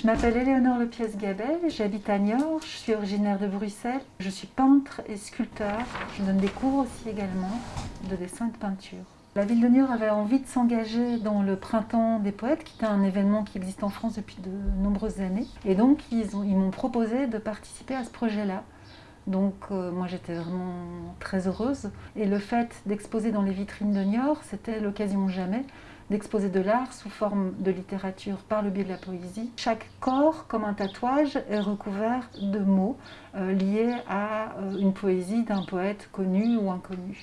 Je m'appelle Éléonore Lepiès-Gabel, j'habite à Niort, je suis originaire de Bruxelles. Je suis peintre et sculpteur. Je donne des cours aussi également de dessin et de peinture. La ville de Niort avait envie de s'engager dans le Printemps des Poètes, qui est un événement qui existe en France depuis de nombreuses années. Et donc, ils m'ont proposé de participer à ce projet-là. Donc euh, moi j'étais vraiment très heureuse. Et le fait d'exposer dans les vitrines de Niort, c'était l'occasion jamais d'exposer de l'art sous forme de littérature par le biais de la poésie. Chaque corps, comme un tatouage, est recouvert de mots euh, liés à euh, une poésie d'un poète connu ou inconnu.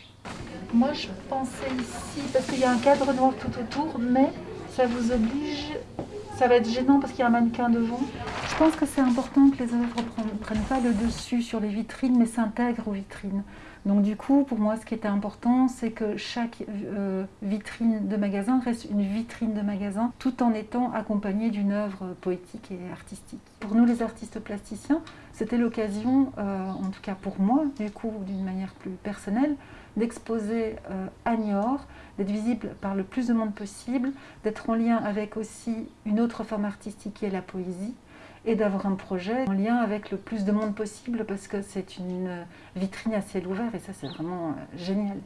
Moi je pensais ici, parce qu'il y a un cadre noir tout autour, mais ça vous oblige, ça va être gênant parce qu'il y a un mannequin devant. Je pense que c'est important que les œuvres ne prennent pas le dessus sur les vitrines, mais s'intègrent aux vitrines. Donc du coup, pour moi, ce qui était important, c'est que chaque euh, vitrine de magasin reste une vitrine de magasin, tout en étant accompagnée d'une œuvre poétique et artistique. Pour nous, les artistes plasticiens, c'était l'occasion, euh, en tout cas pour moi, du coup, d'une manière plus personnelle, d'exposer euh, à Niort, d'être visible par le plus de monde possible, d'être en lien avec aussi une autre forme artistique qui est la poésie, et d'avoir un projet en lien avec le plus de monde possible parce que c'est une vitrine à ciel ouvert et ça c'est vraiment euh, génial.